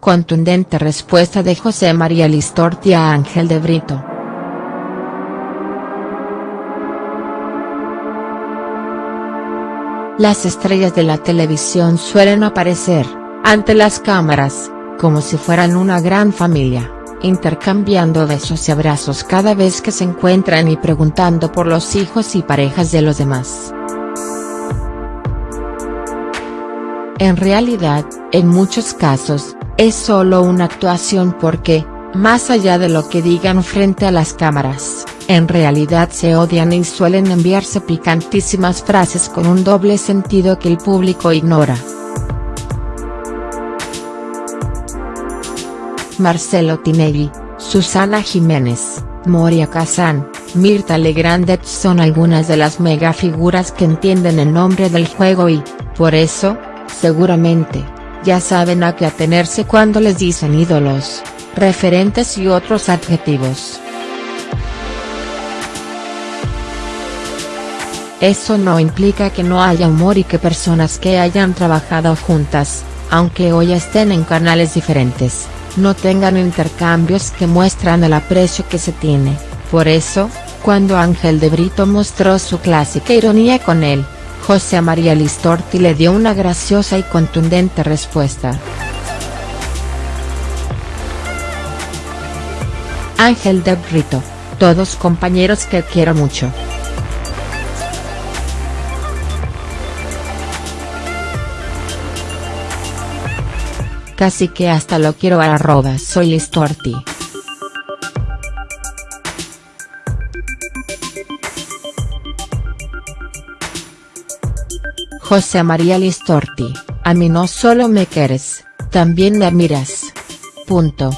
Contundente respuesta de José María Listorti a Ángel de Brito. Las estrellas de la televisión suelen aparecer, ante las cámaras, como si fueran una gran familia, intercambiando besos y abrazos cada vez que se encuentran y preguntando por los hijos y parejas de los demás. En realidad, en muchos casos, es solo una actuación porque, más allá de lo que digan frente a las cámaras, en realidad se odian y suelen enviarse picantísimas frases con un doble sentido que el público ignora. Marcelo Tinelli, Susana Jiménez, Moria Kazan, Mirta Legrand son algunas de las megafiguras que entienden el nombre del juego y, por eso, seguramente, ya saben a qué atenerse cuando les dicen ídolos, referentes y otros adjetivos. Eso no implica que no haya humor y que personas que hayan trabajado juntas, aunque hoy estén en canales diferentes, no tengan intercambios que muestran el aprecio que se tiene, por eso, cuando Ángel de Brito mostró su clásica ironía con él, José María Listorti le dio una graciosa y contundente respuesta. Ángel de Brito, todos compañeros que quiero mucho. Casi que hasta lo quiero a arroba soy Listorti. José María Listorti, a mí no solo me quieres, también me miras. Punto.